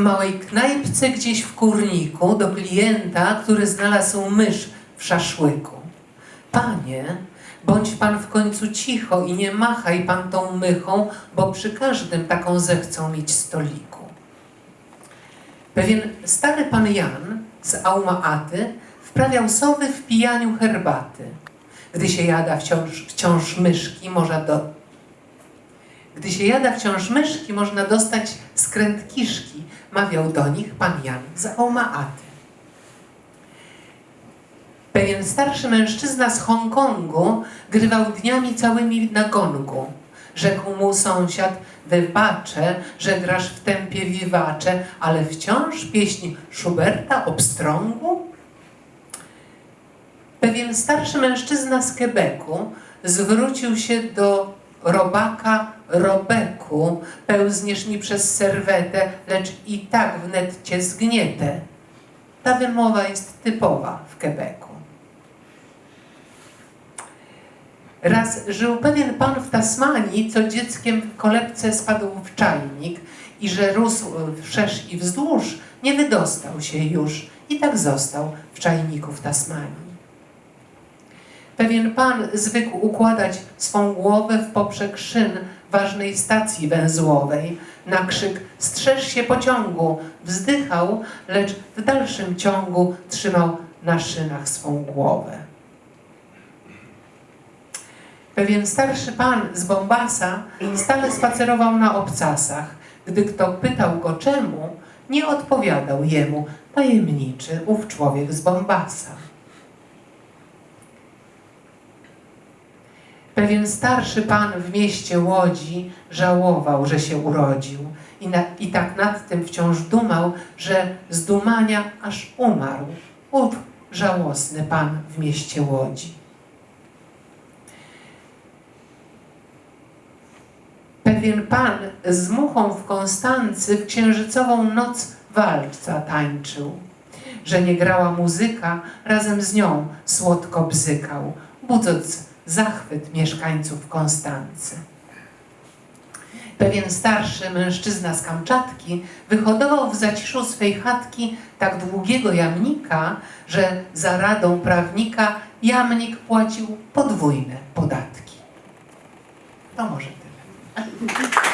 małej knajpce gdzieś w kurniku do klienta, który znalazł mysz w szaszłyku. Panie, bądź pan w końcu cicho i nie machaj pan tą mychą, bo przy każdym taką zechcą mieć stoliku. Pewien stary pan Jan z Aumaaty wprawiał sowy w pijaniu herbaty. Gdy się jada wciąż, wciąż myszki, można do... Gdy się jada wciąż myszki, można dostać skręt kiszki, mawiał do nich pan Jan z Aumaaty. Pewien starszy mężczyzna z Hongkongu grywał dniami całymi na gongu. Rzekł mu sąsiad, wybaczę, że grasz w tempie wiwacze, ale wciąż pieśń Schuberta obstrągu? Pewien starszy mężczyzna z Quebecu zwrócił się do robaka Robeku. Pełzniesz mi przez serwetę, lecz i tak wnet cię zgnietę. Ta wymowa jest typowa w Quebecu. Raz żył pewien pan w Tasmanii, co dzieckiem w kolebce spadł w czajnik i że rósł wszerz i wzdłuż, nie wydostał się już i tak został w czajniku w Tasmanii. Pewien pan zwykł układać swą głowę w poprzek szyn ważnej stacji węzłowej. Na krzyk strzeż się pociągu wzdychał, lecz w dalszym ciągu trzymał na szynach swą głowę. Pewien starszy pan z Bombasa stale spacerował na obcasach. Gdy kto pytał go czemu, nie odpowiadał jemu tajemniczy ów człowiek z Bombasa. Pewien starszy pan w mieście Łodzi żałował, że się urodził i, na, i tak nad tym wciąż dumał, że z dumania aż umarł. Ów żałosny pan w mieście Łodzi. Pewien pan z muchą w Konstancy w księżycową noc walca tańczył. Że nie grała muzyka, razem z nią słodko bzykał, budząc zachwyt mieszkańców Konstancy. Pewien starszy mężczyzna z Kamczatki wyhodował w zaciszu swej chatki tak długiego jamnika, że za radą prawnika jamnik płacił podwójne podatki. To może tyle.